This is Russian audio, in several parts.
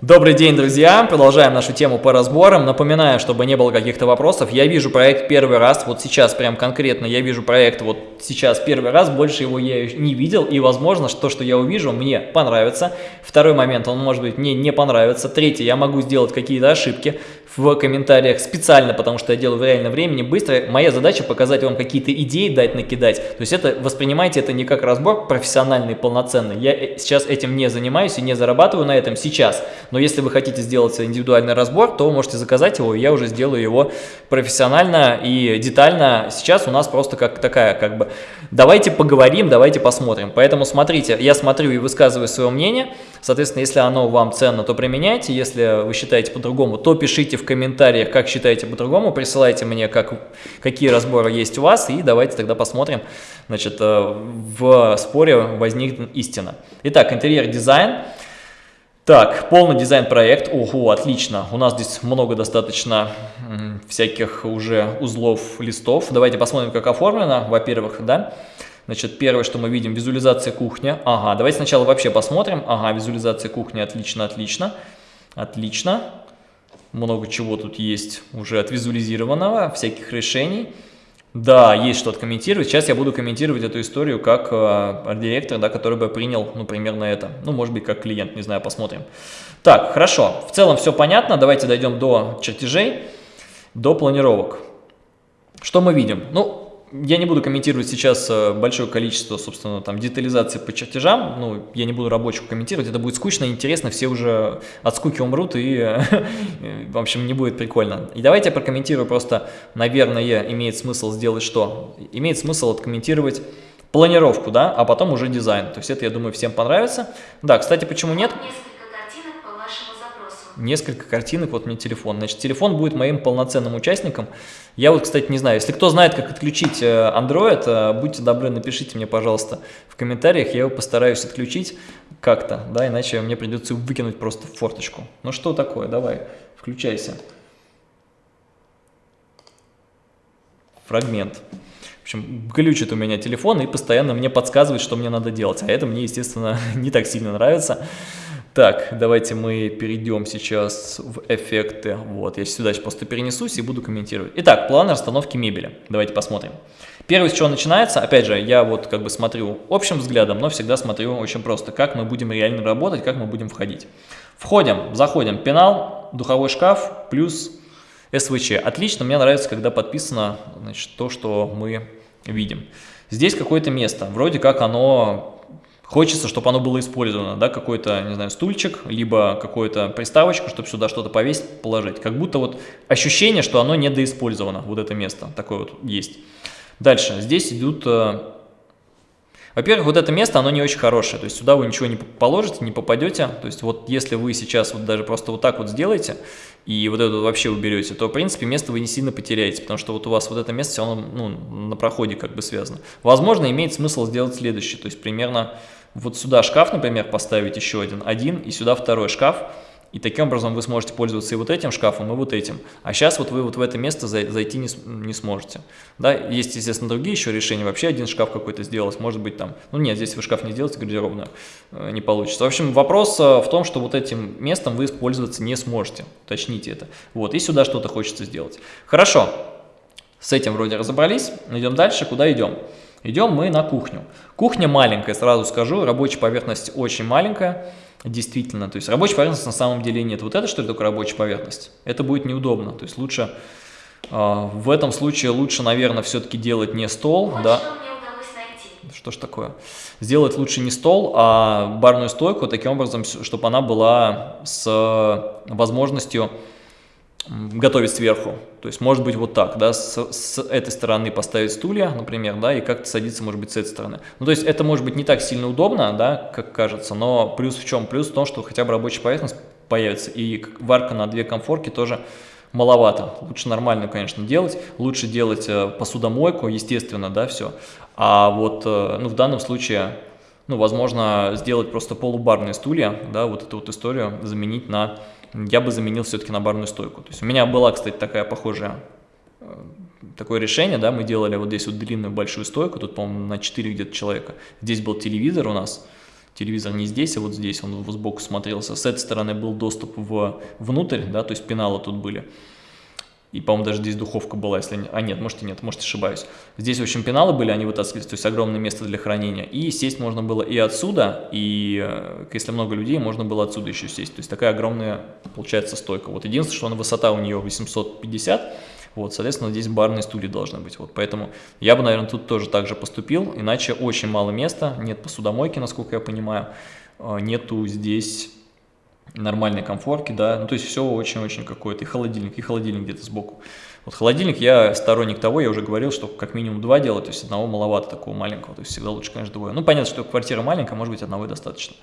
Добрый день, друзья! Продолжаем нашу тему по разборам. Напоминаю, чтобы не было каких-то вопросов, я вижу проект первый раз, вот сейчас прям конкретно я вижу проект вот сейчас первый раз, больше его я не видел, и возможно, что, что я увижу, мне понравится. Второй момент, он может быть мне не понравится. Третий, я могу сделать какие-то ошибки в комментариях специально, потому что я делаю в реальном времени, быстро. Моя задача показать вам какие-то идеи, дать накидать. То есть это воспринимайте это не как разбор профессиональный, полноценный. Я э, сейчас этим не занимаюсь и не зарабатываю на этом сейчас. Но если вы хотите сделать индивидуальный разбор, то можете заказать его, и я уже сделаю его профессионально и детально. Сейчас у нас просто как такая, как бы, давайте поговорим, давайте посмотрим. Поэтому смотрите, я смотрю и высказываю свое мнение. Соответственно, если оно вам ценно, то применяйте. Если вы считаете по-другому, то пишите в комментариях, как считаете по-другому. Присылайте мне, как, какие разборы есть у вас. И давайте тогда посмотрим. Значит, э, в споре возникнет истина. Итак, интерьер-дизайн. Так, полный дизайн-проект. Ого, отлично. У нас здесь много достаточно всяких уже узлов, листов. Давайте посмотрим, как оформлено. Во-первых, да. Значит, первое, что мы видим, визуализация кухня. Ага, давайте сначала вообще посмотрим. Ага, визуализация кухни, отлично, отлично. Отлично. Много чего тут есть уже отвизуализированного, всяких решений. Да, есть что откомментировать. Сейчас я буду комментировать эту историю как э, арт-директор, да, который бы принял, ну, примерно это. Ну, может быть, как клиент, не знаю, посмотрим. Так, хорошо. В целом все понятно. Давайте дойдем до чертежей, до планировок. Что мы видим? Ну, я не буду комментировать сейчас э, большое количество, собственно, там детализации по чертежам, ну, я не буду рабочего комментировать, это будет скучно, интересно, все уже от скуки умрут и, в общем, не будет прикольно. И давайте я прокомментирую просто, наверное, имеет смысл сделать что? Имеет смысл откомментировать планировку, да, а потом уже дизайн, то есть это, я думаю, всем понравится. Да, кстати, почему нет? Несколько картинок по вашему запросу. Несколько картинок, вот мне телефон. Значит, телефон будет моим полноценным участником. Я вот, кстати, не знаю, если кто знает, как отключить э, Android, э, будьте добры, напишите мне, пожалуйста, в комментариях, я его постараюсь отключить как-то, да, иначе мне придется выкинуть просто в форточку. Ну что такое, давай, включайся. Фрагмент. В общем, глючит у меня телефон и постоянно мне подсказывает, что мне надо делать, а это мне, естественно, не так сильно нравится. Так, давайте мы перейдем сейчас в эффекты. Вот, я сюда просто перенесусь и буду комментировать. Итак, план расстановки мебели. Давайте посмотрим. Первое, с чего начинается, опять же, я вот как бы смотрю общим взглядом, но всегда смотрю очень просто, как мы будем реально работать, как мы будем входить. Входим, заходим, пенал, духовой шкаф плюс СВЧ. Отлично, мне нравится, когда подписано значит, то, что мы видим. Здесь какое-то место, вроде как оно Хочется, чтобы оно было использовано, да, какой-то, не знаю, стульчик, либо какую-то приставочку, чтобы сюда что-то повесить, положить. Как будто вот ощущение, что оно недоиспользовано, вот это место, такое вот есть. Дальше, здесь идут... Э, во-первых, вот это место, оно не очень хорошее, то есть сюда вы ничего не положите, не попадете. То есть вот если вы сейчас вот даже просто вот так вот сделаете, и вот это вообще уберете, то, в принципе, место вы не сильно потеряете, потому что вот у вас вот это место, оно ну, на проходе как бы связано. Возможно, имеет смысл сделать следующее, то есть примерно вот сюда шкаф, например, поставить еще один, один, и сюда второй шкаф, и таким образом вы сможете пользоваться и вот этим шкафом, и вот этим. А сейчас вот вы вот в это место зайти не, не сможете. Да, есть, естественно, другие еще решения. Вообще один шкаф какой-то сделать, может быть там... Ну нет, здесь вы шкаф не сделаете, гардеробную, э, не получится. В общем, вопрос э, в том, что вот этим местом вы пользоваться не сможете. Уточните это. Вот, и сюда что-то хочется сделать. Хорошо, с этим вроде разобрались. Идем дальше. Куда идем? Идем мы на кухню. Кухня маленькая, сразу скажу, рабочая поверхность очень маленькая, действительно. То есть рабочая поверхность на самом деле нет. Вот это что ли только рабочая поверхность? Это будет неудобно. То есть лучше, э, в этом случае лучше, наверное, все-таки делать не стол. Вот да. что ж такое? Сделать лучше не стол, а барную стойку, таким образом, чтобы она была с возможностью готовить сверху. То есть может быть вот так, да, с, с этой стороны поставить стулья, например, да, и как-то садиться может быть с этой стороны. Ну то есть это может быть не так сильно удобно, да, как кажется, но плюс в чем? Плюс в том, что хотя бы рабочая поверхность появится, и варка на две комфорки тоже маловато. Лучше нормально, конечно, делать, лучше делать э, посудомойку, естественно, да, все. А вот, э, ну в данном случае, ну возможно сделать просто полубарные стулья, да, вот эту вот историю заменить на я бы заменил все-таки на барную стойку. То есть у меня была, кстати, такая похожая, э, такое решение, да, мы делали вот здесь вот длинную большую стойку, тут, по-моему, на 4 где-то человека. Здесь был телевизор у нас, телевизор не здесь, а вот здесь, он сбоку смотрелся. С этой стороны был доступ в, внутрь, да, то есть пеналы тут были. И, по-моему, даже здесь духовка была, если... А, нет, может и нет, может ошибаюсь. Здесь, в общем, пеналы были, они вытаскивались, то есть огромное место для хранения. И сесть можно было и отсюда, и э, если много людей, можно было отсюда еще сесть. То есть такая огромная, получается, стойка. Вот единственное, что она высота у нее 850, вот, соответственно, здесь барные стулья должны быть. Вот, поэтому я бы, наверное, тут тоже так же поступил, иначе очень мало места, нет посудомойки, насколько я понимаю, э, нету здесь нормальной комфорки, да, ну то есть все очень-очень какое-то, и холодильник, и холодильник где-то сбоку. Вот холодильник, я сторонник того, я уже говорил, что как минимум два делать, то есть одного маловато такого маленького, то есть всегда лучше, конечно, двое. Ну понятно, что квартира маленькая, может быть одного и достаточно.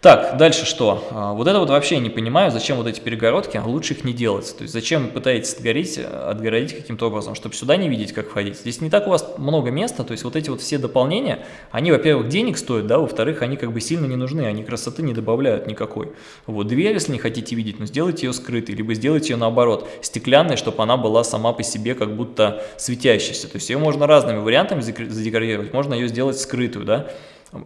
Так, дальше что? А, вот это вот вообще не понимаю, зачем вот эти перегородки, лучше их не делать. То есть зачем пытаетесь отгорить, отгородить каким-то образом, чтобы сюда не видеть, как входить. Здесь не так у вас много места, то есть вот эти вот все дополнения, они, во-первых, денег стоят, да, во-вторых, они как бы сильно не нужны, они красоты не добавляют никакой. Вот дверь, если не хотите видеть, ну сделайте ее скрытой, либо сделайте ее наоборот, стеклянной, чтобы она была сама по себе как будто светящейся. То есть ее можно разными вариантами задекорировать, можно ее сделать скрытую, да,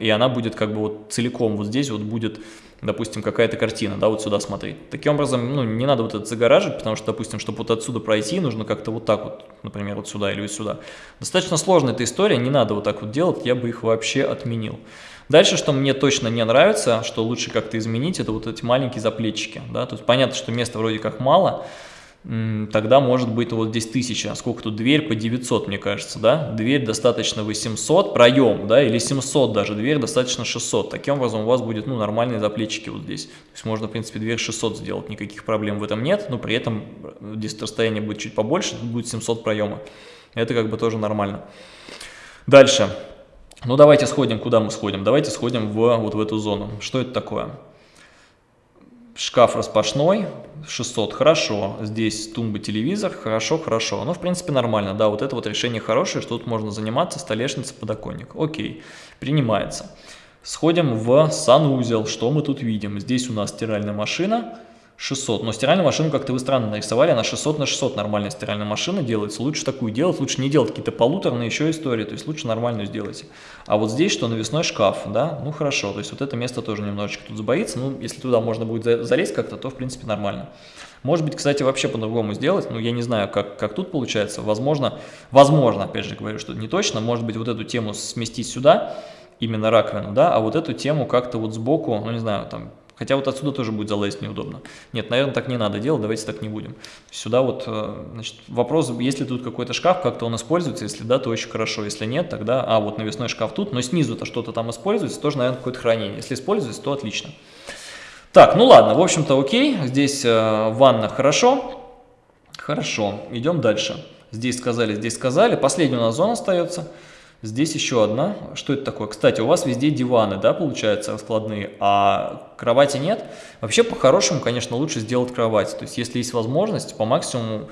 и она будет как бы вот целиком, вот здесь вот будет, допустим, какая-то картина, да, вот сюда смотреть. Таким образом, ну, не надо вот это загораживать, потому что, допустим, чтобы вот отсюда пройти, нужно как-то вот так вот, например, вот сюда или вот сюда. Достаточно сложная эта история, не надо вот так вот делать, я бы их вообще отменил. Дальше, что мне точно не нравится, что лучше как-то изменить, это вот эти маленькие заплечики, да, то есть понятно, что места вроде как мало, тогда может быть вот здесь 1000, сколько тут, дверь? По 900, мне кажется, да, дверь достаточно 800, проем, да, или 700 даже, дверь достаточно 600, таким образом у вас будет, ну, нормальные заплечики вот здесь, то есть можно, в принципе, дверь 600 сделать, никаких проблем в этом нет, но при этом здесь расстояние будет чуть побольше, будет 700 проема, это как бы тоже нормально. Дальше, ну, давайте сходим, куда мы сходим, давайте сходим в, вот в эту зону, что это такое? Шкаф распашной, 600, хорошо. Здесь тумба, телевизор, хорошо, хорошо. Ну, в принципе, нормально, да, вот это вот решение хорошее, что тут можно заниматься, столешница, подоконник. Окей, принимается. Сходим в санузел, что мы тут видим? Здесь у нас стиральная машина, 600. Но стиральную машину как-то вы странно нарисовали, она 600 на 600 нормальная стиральная машина делается. Лучше такую делать, лучше не делать какие-то полуторные еще истории, то есть лучше нормальную сделайте. А вот здесь что, навесной шкаф, да, ну хорошо, то есть вот это место тоже немножечко тут забоится, ну если туда можно будет залезть как-то, то в принципе нормально. Может быть, кстати, вообще по-другому сделать, ну я не знаю, как, как тут получается, возможно, возможно, опять же говорю, что не точно, может быть вот эту тему сместить сюда, именно раковину, да, а вот эту тему как-то вот сбоку, ну не знаю, там Хотя вот отсюда тоже будет залезть неудобно. Нет, наверное, так не надо делать, давайте так не будем. Сюда вот, э, значит, вопрос, если тут какой-то шкаф, как-то он используется, если да, то очень хорошо, если нет, тогда, а, вот навесной шкаф тут, но снизу-то что-то там используется, тоже, наверное, какое-то хранение. Если используется, то отлично. Так, ну ладно, в общем-то окей, здесь э, ванна хорошо, хорошо, идем дальше. Здесь сказали, здесь сказали, последняя у нас зона остается – Здесь еще одна. Что это такое? Кстати, у вас везде диваны, да, получается, раскладные, а кровати нет. Вообще, по-хорошему, конечно, лучше сделать кровать. То есть, если есть возможность, по максимуму,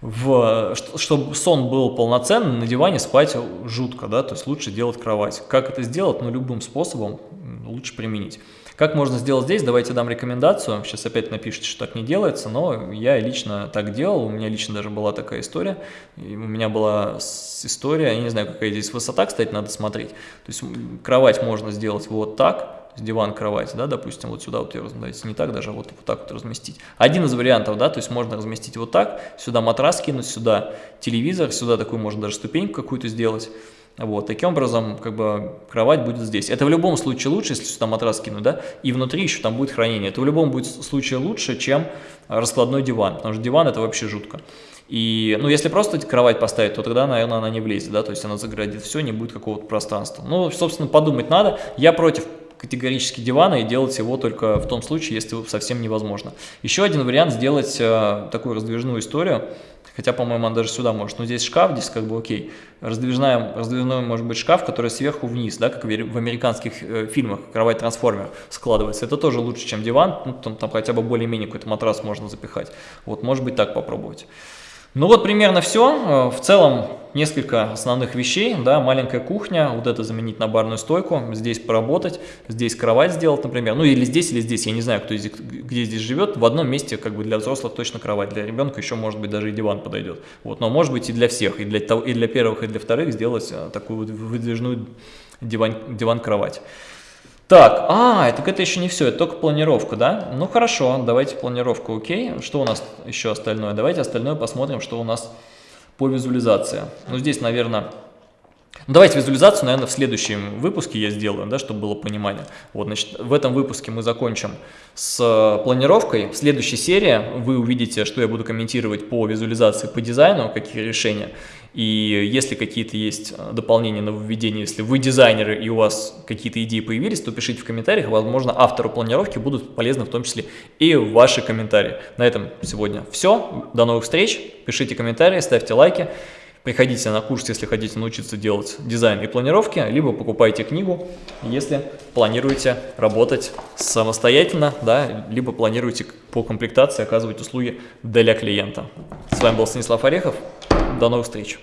в, чтобы сон был полноценный, на диване спать жутко, да, то есть лучше делать кровать. Как это сделать? Ну, любым способом лучше применить. Как можно сделать здесь? Давайте дам рекомендацию. Сейчас опять напишите, что так не делается, но я лично так делал. У меня лично даже была такая история. И у меня была история, я не знаю, какая здесь высота, кстати, надо смотреть. То есть кровать можно сделать вот так, диван, кровать, да, допустим, вот сюда вот ее разместить, не так даже, а вот, вот так вот разместить. Один из вариантов, да, то есть можно разместить вот так, сюда матрас кинуть, сюда телевизор, сюда такую можно даже ступеньку какую-то сделать. Вот, таким образом, как бы, кровать будет здесь. Это в любом случае лучше, если сюда матрас кинуть, да, и внутри еще там будет хранение. Это в любом будет случае лучше, чем раскладной диван, потому что диван это вообще жутко. И, ну, если просто кровать поставить, то тогда, наверное, она не влезет, да, то есть она заградит все, не будет какого-то пространства. Ну, собственно, подумать надо. Я против категорически дивана и делать его только в том случае, если совсем невозможно. Еще один вариант сделать э, такую раздвижную историю, хотя, по-моему, он даже сюда может, но здесь шкаф, здесь как бы окей. Раздвижная, раздвижной может быть шкаф, который сверху вниз, да, как в американских э, фильмах, кровать-трансформер складывается. Это тоже лучше, чем диван, ну, там, там хотя бы более-менее какой-то матрас можно запихать. Вот, может быть, так попробовать. Ну вот примерно все. Э, в целом несколько основных вещей. Да, маленькая кухня, вот это заменить на барную стойку, здесь поработать, здесь кровать сделать, например. Ну или здесь, или здесь, я не знаю, кто здесь, где здесь живет. В одном месте как бы для взрослых точно кровать, для ребенка еще может быть даже и диван подойдет. Вот, но может быть и для всех, и для, и для первых, и для вторых сделать э, такую вот выдвижную диван-кровать. Так, а, так это еще не все, это только планировка, да? Ну хорошо, давайте планировку, окей. Что у нас еще остальное? Давайте остальное посмотрим, что у нас по визуализации. Ну здесь, наверное... Ну, давайте визуализацию, наверное, в следующем выпуске я сделаю, да, чтобы было понимание. Вот, значит, в этом выпуске мы закончим с планировкой. В следующей серии вы увидите, что я буду комментировать по визуализации, по дизайну, какие решения. И если какие-то есть дополнения, нововведения, если вы дизайнеры и у вас какие-то идеи появились, то пишите в комментариях. Возможно, автору планировки будут полезны в том числе и ваши комментарии. На этом сегодня все. До новых встреч. Пишите комментарии, ставьте лайки. Приходите на курс, если хотите научиться делать дизайн и планировки, либо покупайте книгу, если планируете работать самостоятельно, да, либо планируете по комплектации оказывать услуги для клиента. С вами был Станислав Орехов. До новых встреч!